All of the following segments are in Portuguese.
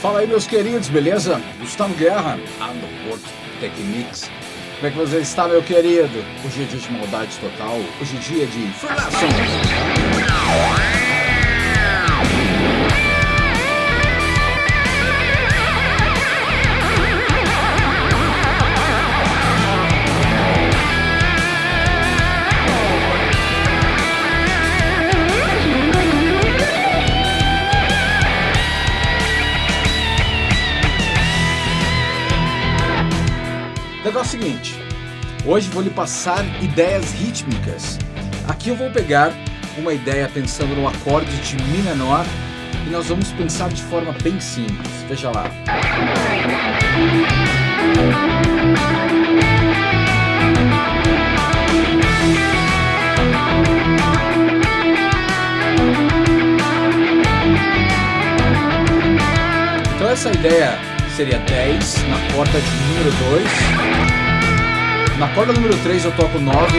Fala aí, meus queridos, beleza? Gustavo Guerra, Underport Techniques. Como é que você está, meu querido? Hoje é dia de maldade total, hoje é dia de Freelação. Negócio é o seguinte, hoje vou lhe passar ideias rítmicas. Aqui eu vou pegar uma ideia pensando no acorde de Mi menor e nós vamos pensar de forma bem simples. Veja lá. Então essa ideia seria 10 na corda de número 2. Na corda número 3 eu toco 9.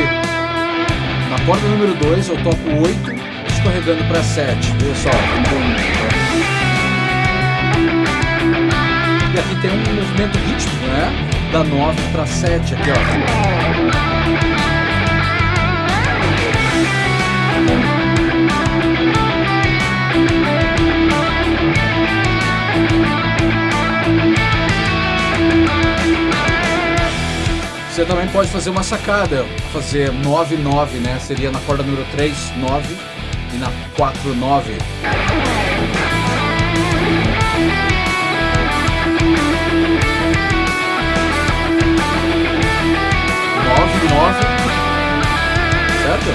Na corda número 2 eu toco 8, escorregando para 7. Veja só. E aqui tem um movimento rítmico, né? Da 9 para 7 aqui, ó. Você também pode fazer uma sacada, fazer 9-9, né? Seria na corda número 3, 9 e na 4, 9. Nove, nove, certo?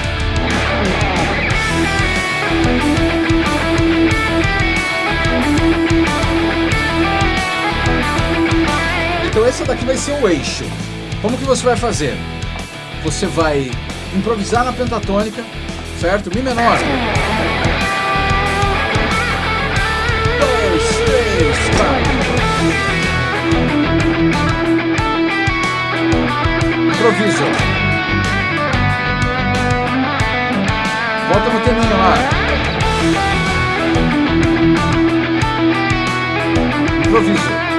Então esse daqui vai ser o eixo. Como que você vai fazer? Você vai improvisar na pentatônica, certo? Mi menor. Dois, três, quatro. Improviso. Volta no tema menor. Improviso.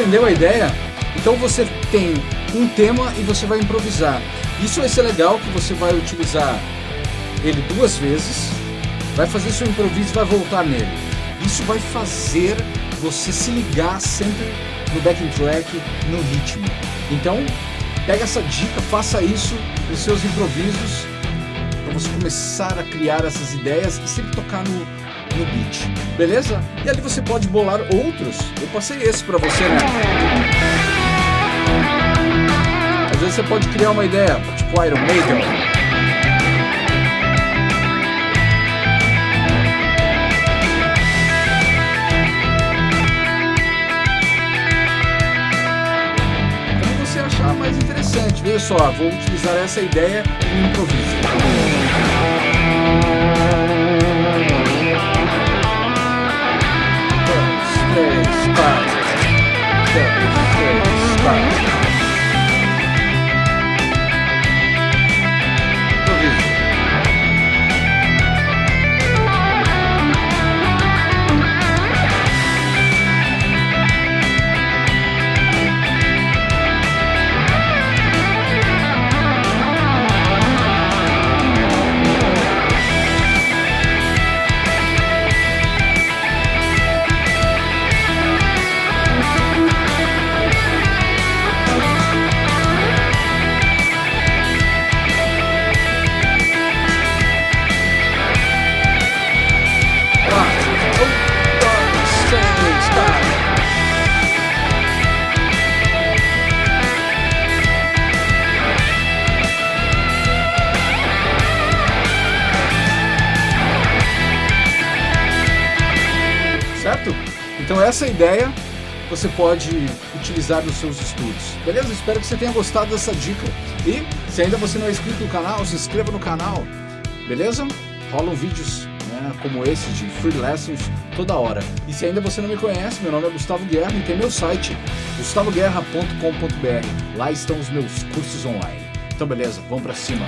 Entendeu a ideia? Então você tem um tema e você vai improvisar. Isso vai ser legal que você vai utilizar ele duas vezes, vai fazer seu improviso e vai voltar nele. Isso vai fazer você se ligar sempre no backing track, no ritmo. Então, pega essa dica, faça isso nos seus improvisos para você começar a criar essas ideias e sempre tocar no, no beat, beleza? E ali você pode bolar outros. Eu passei esse para você, né? Às vezes você pode criar uma ideia, tipo Iron Maiden. Como você achar mais interessante. Veja só, vou utilizar essa ideia no improviso. Dois, três, Então essa ideia você pode utilizar nos seus estudos. Beleza? Espero que você tenha gostado dessa dica. E se ainda você não é inscrito no canal, se inscreva no canal. Beleza? Rolam vídeos né, como esse de free lessons toda hora. E se ainda você não me conhece, meu nome é Gustavo Guerra e tem meu site gustavoguerra.com.br. Lá estão os meus cursos online. Então beleza, vamos para cima.